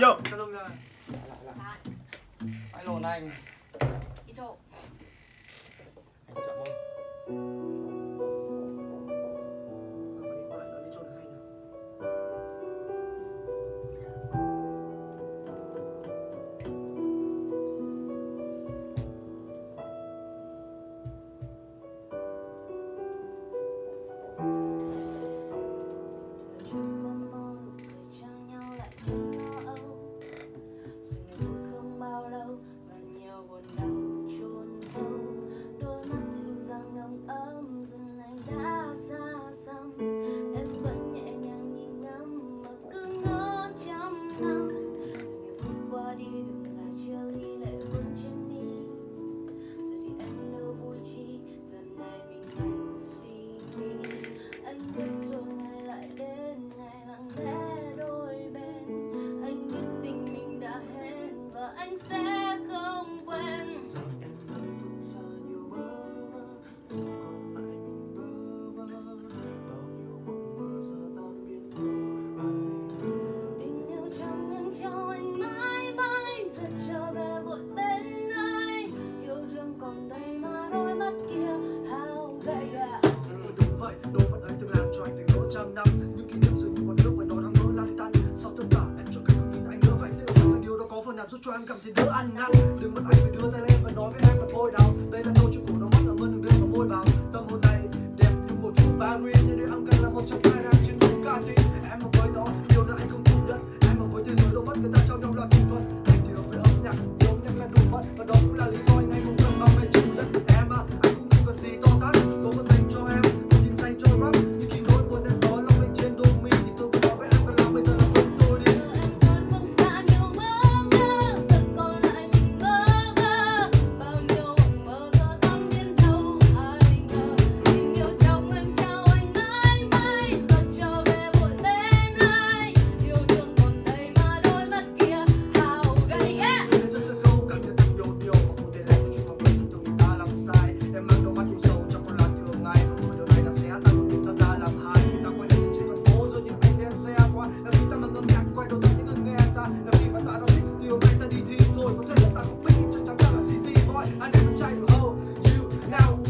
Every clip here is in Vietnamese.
Vô. Lại lộn anh. Đi chỗ. đằng năm, những kỷ niệm dường như còn nước mà nó đang mơ lan tan. Sau tất cả, em cho cách không nhìn anh đỡ phải tự hỏi rằng điều đó có phần nào giúp cho em cảm thấy đỡ ăn năn. Đừng mất anh phải đưa tay lên và nói với anh và thôi đau đây là câu chuyện cổ nó mất là mơn đừng đưa vào môi vào. Tâm hồn này đẹp như một thứ paris nhưng để ăn cần là một trăm hai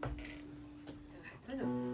大丈夫。